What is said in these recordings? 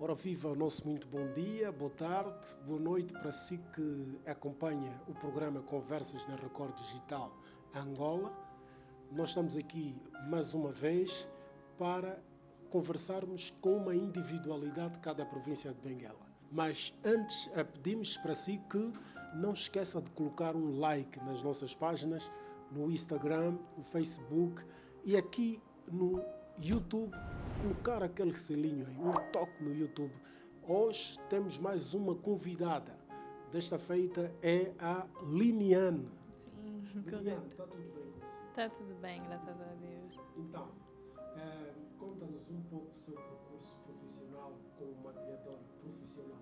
Ora viva o nosso muito bom dia, boa tarde, boa noite para si que acompanha o programa Conversas na Record Digital Angola. Nós estamos aqui mais uma vez para conversarmos com uma individualidade de cada província de Benguela. Mas antes eh, pedimos para si que não esqueça de colocar um like nas nossas páginas, no Instagram, no Facebook e aqui no YouTube, colocar aquele selinho aí, um toque no YouTube. Hoje temos mais uma convidada. Desta feita é a Liniane. Sim, Liniane, está tudo bem com você? Está tudo bem, graças a Deus. Então, eh, conta-nos um pouco o seu percurso profissional como maquilhadora profissional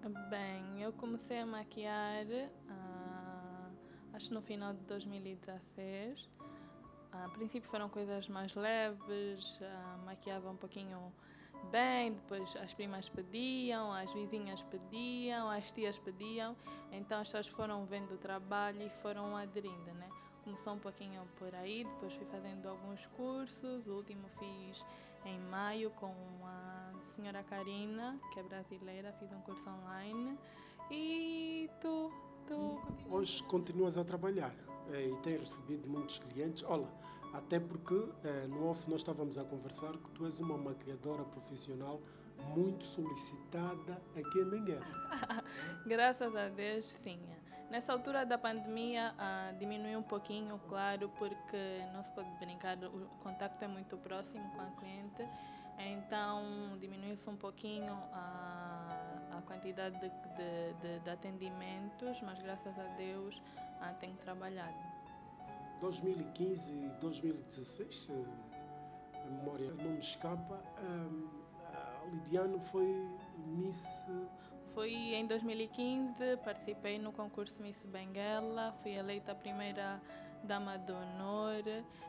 também. Bem, eu comecei a maquiar, ah, acho no final de 2016. Ah, a princípio foram coisas mais leves, ah, maquiava um pouquinho bem, depois as primas pediam, as vizinhas pediam, as tias pediam, então as pessoas foram vendo o trabalho e foram aderindo, né? Começou um pouquinho por aí, depois fui fazendo alguns cursos, o último fiz em maio com a senhora Karina, que é brasileira, fiz um curso online. E tu, tu continua. Hoje continuas a trabalhar e tens recebido muitos clientes. Olha, até porque eh, no off nós estávamos a conversar que tu és uma maquilhadora profissional muito solicitada aqui em Benguela. Graças a Deus, sim. Nessa altura da pandemia ah, diminuiu um pouquinho, claro, porque não se pode brincar, o contacto é muito próximo com a cliente, então diminuiu-se um pouquinho a, a quantidade de, de, de, de atendimentos, mas graças a Deus ah, tenho trabalhado. 2015 e 2016, se a memória não me escapa, ehm, a Lidiane foi Miss Foi em 2015, participei no concurso Miss Benguela, fui eleita a primeira dama do honor,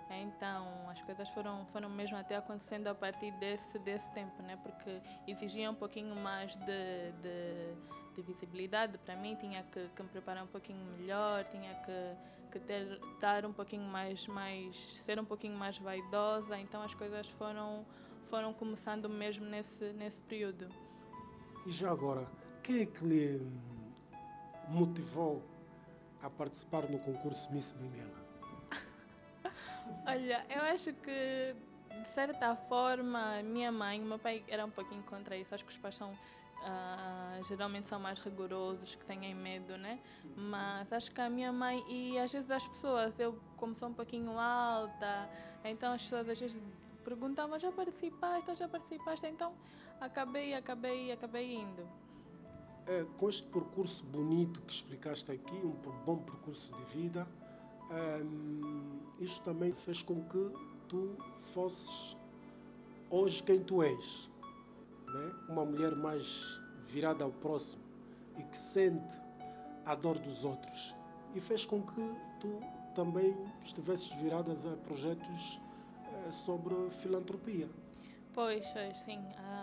então as coisas foram, foram mesmo até acontecendo a partir desse, desse tempo, né? porque exigia um pouquinho mais de, de, de visibilidade para mim, tinha que, que, me preparar um pouquinho melhor, tinha que, que ter, estar um pouquinho mais, mais, ser um pouquinho mais vaidosa, então as coisas foram, foram começando mesmo nesse, nesse período. E já agora, quem é que lhe motivou a participar no concurso Miss Benguela? Olha, eu acho que de certa forma minha mãe, meu pai era um pouquinho contra isso, acho que os pais são Uh, geralmente são mais rigorosos, que têm medo, né? Mas acho que a minha mãe e às vezes as pessoas, eu como sou um pouquinho alta, então as pessoas às vezes perguntavam, já participaste, já participaste? Então acabei, acabei, acabei indo. É, com este percurso bonito que explicaste aqui, um bom percurso de vida, um, isto também fez com que tu fosses hoje quem tu és. Né? Uma mulher mais virada ao próximo e que sente a dor dos outros. E fez com que tu também estivesses viradas a projetos eh, sobre filantropia. Pois, sim.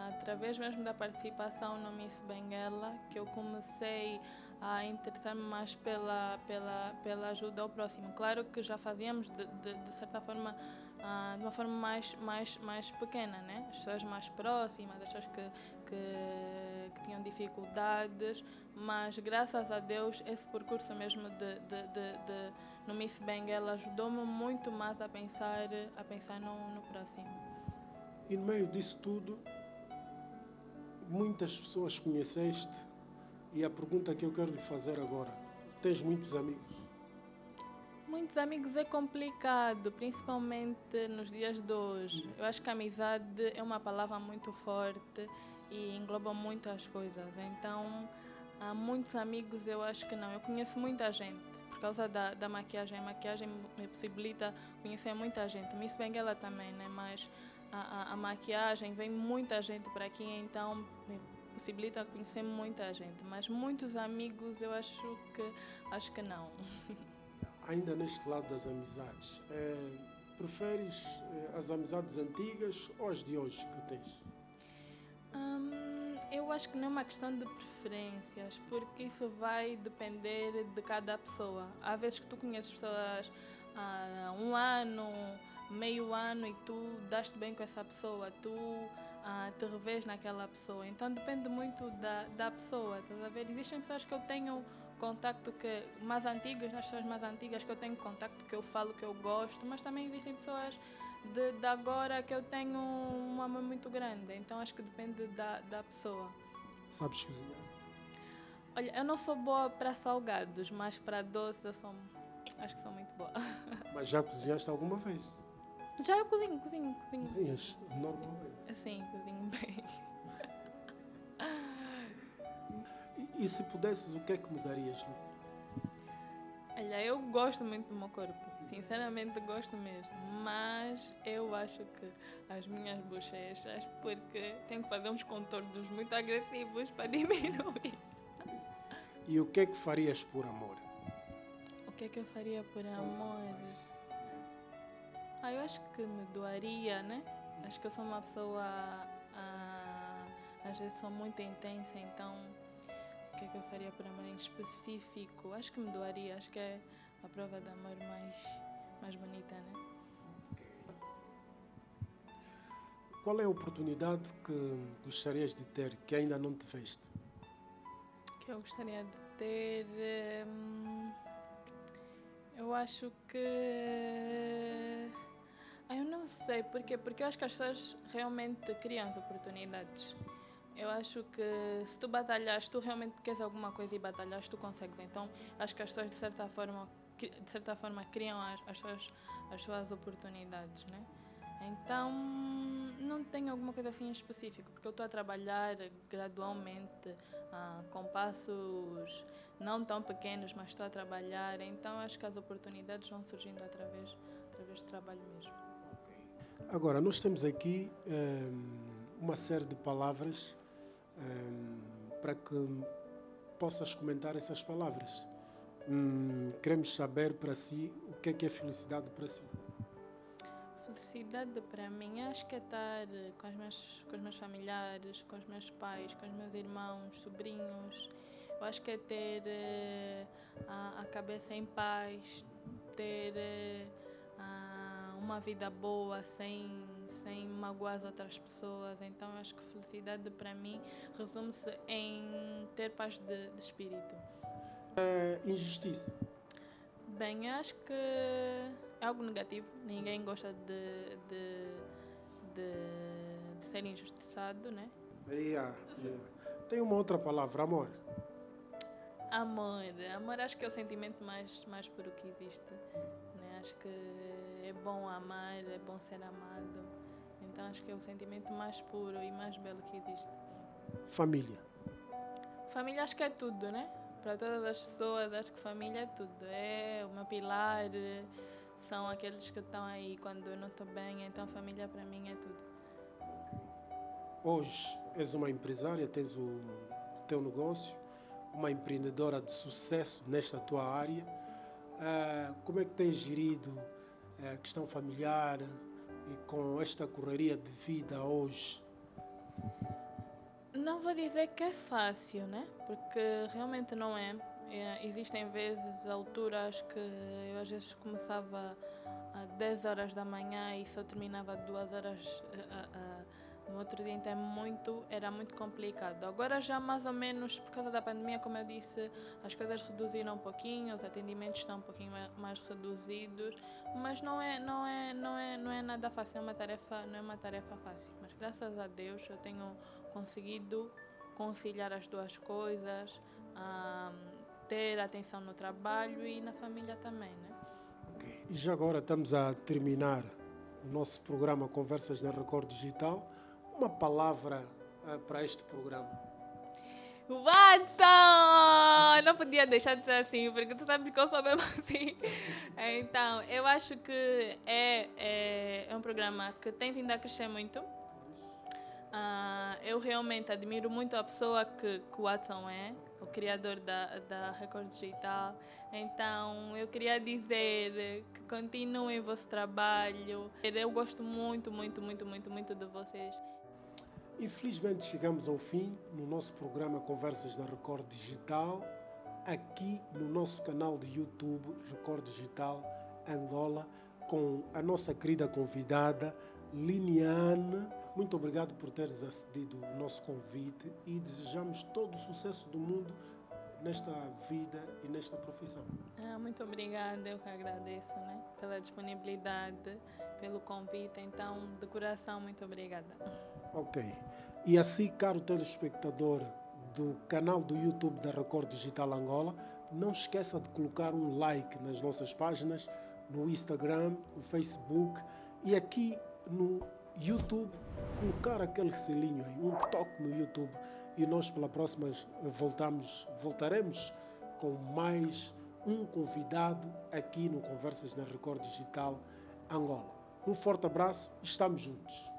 Através mesmo da participação no Miss Benguela, que eu comecei a interessar-me mais pela, pela, pela ajuda ao próximo. Claro que já fazíamos, de, de, de certa forma, uh, de uma forma mais, mais, mais pequena, né? As pessoas mais próximas, as pessoas que, que, que tinham dificuldades, mas graças a Deus esse percurso mesmo de, de, de, no Miss Benguela ajudou-me muito mais a pensar, a pensar no, no próximo. E no meio disso tudo, muitas pessoas conheceste e a pergunta que eu quero lhe fazer agora, tens muitos amigos? Muitos amigos é complicado, principalmente nos dias de hoje. Eu acho que amizade é uma palavra muito forte e engloba muitas coisas. Então, há muitos amigos eu acho que não. Eu conheço muita gente por causa da, da maquiagem. A maquiagem me possibilita conhecer muita gente. Miss Benguela também, né? Mas a, a, a, maquiagem, vem muita gente para aqui, então possibilita conhecer muita gente. Mas muitos amigos eu acho que acho que não. Ainda neste lado das amizades, é, preferes é, as amizades antigas ou as de hoje que tens? Hum, eu acho que não é uma questão de preferências, porque isso vai depender de cada pessoa. Há vezes que tu conheces pessoas há um ano, meio ano e tu daste bem com essa pessoa, tu te revês naquela pessoa. Então depende muito da, da pessoa, estás a ver? Existem pessoas que eu tenho contacto que mais antigas, nas pessoas mais antigas que eu tenho contacto, que eu falo que eu gosto, mas também existem pessoas de, de agora que eu tenho uma amor muito grande. Então acho que depende da, da pessoa. Sabes cozinhar? Olha, eu não sou boa para salgados, mas para doces eu sou, acho que sou muito boa. Mas já cozinhaste alguma vez? Já eu cozinho, cozinho, cozinho. Cozinhas normalmente? Sim, cozinho bem. E, e se pudesses, o que é que mudarias no Olha, eu gosto muito do meu corpo. Sinceramente gosto mesmo. Mas eu acho que as minhas bochechas, porque tenho que fazer uns contornos muito agressivos para diminuir. E o que é que farias por amor? O que é que eu faria por amor? Ah, eu acho que me doaria, né? Acho que eu sou uma pessoa. Ah, às vezes sou muito intensa, então o que é que eu faria por amor em específico? Acho que me doaria, acho que é a prova de amor mais, mais bonita, né? Qual é a oportunidade que gostarias de ter que ainda não te fez? Que eu gostaria de ter. Hum, eu acho que sei porquê, porque eu acho que as pessoas realmente criam as oportunidades. Eu acho que se tu batalhas, tu realmente queres alguma coisa e batalhas, tu consegues. Então, acho que as pessoas de certa forma, de certa forma criam as, as, suas, as suas oportunidades, né? Então, não tenho alguma coisa assim específica, porque eu estou a trabalhar gradualmente, ah, com passos não tão pequenos, mas estou a trabalhar. Então, acho que as oportunidades vão surgindo através, através do trabalho mesmo. Agora, nós temos aqui um, ehm, uma série de palavras um, ehm, para que possas comentar essas palavras. Um, queremos saber para si o que é que é felicidade para si. Felicidade para mim acho que é estar com os, meus, com os meus familiares, com os meus pais, com os meus irmãos, sobrinhos. Eu acho que é ter uh, a, a, cabeça em paz, ter uh, uma vida boa sem, sem magoar as outras pessoas. Então acho que felicidade para mim resume-se em ter paz de, de espírito. É injustiça. Bem, acho que é algo negativo. Ninguém gosta de, de, de, de ser injustiçado, né? Yeah, yeah. Tem uma outra palavra, amor. Amor. Amor acho que é o sentimento mais, mais puro que existe. Acho que é bom amar, é bom ser amado. Então acho que é o sentimento mais puro e mais belo que existe. Família. Família acho que é tudo, né? Para todas as pessoas, acho que família é tudo. É o meu pilar, são aqueles que estão aí quando eu não estou bem, então família para mim é tudo. Hoje és uma empresária, tens o teu negócio, uma empreendedora de sucesso nesta tua área. Uh, como é que tens gerido a questão familiar e com esta correria de vida hoje? Não vou dizer que é fácil, né? Porque realmente não é. é existem vezes, alturas que eu às vezes começava às 10 horas da manhã e só terminava às 2 horas uh, uh, no outro dia, então é muito, era muito complicado. Agora já mais ou menos, por causa da pandemia, como eu disse, as coisas reduziram um pouquinho, os atendimentos estão um pouquinho mais reduzidos, mas não é, não é, não é, não é nada fácil, é uma tarefa, não é uma tarefa fácil. Mas graças a Deus eu tenho conseguido conciliar as duas coisas, ter atenção no trabalho e na família também, né? Okay. E já agora estamos a terminar o nosso programa Conversas da Record Digital uma palavra uh, para este programa? Watson! Não podia deixar de ser assim, porque tu sabes que eu sou mesmo assim. Então, eu acho que é, é, é um programa que tem vindo a crescer muito. Uh, eu realmente admiro muito a pessoa que, que o Watson é, o criador da, da Record Digital. Então, eu queria dizer que continuem o vosso trabalho. Eu gosto muito, muito, muito, muito, muito de vocês. Infelizmente chegamos ao fim no nosso programa Conversas da Record Digital, aqui no nosso canal de YouTube Record Digital Angola, com a nossa querida convidada Liniane Muito obrigado por teres acedido ao nosso convite e desejamos todo o sucesso do mundo nesta vida e nesta profissão. Ah, muito obrigada, eu que agradeço né, pela disponibilidade, pelo convite. Então, de coração, muito obrigada. Ok. E assim, caro telespectador do canal do YouTube da Record Digital Angola, não esqueça de colocar um like nas nossas páginas, no Instagram, no Facebook e aqui no YouTube, colocar aquele selinho aí, um toque no YouTube e nós pela próxima voltamos, voltaremos com mais um convidado aqui no Conversas na Record Digital Angola. Um forte abraço, estamos juntos.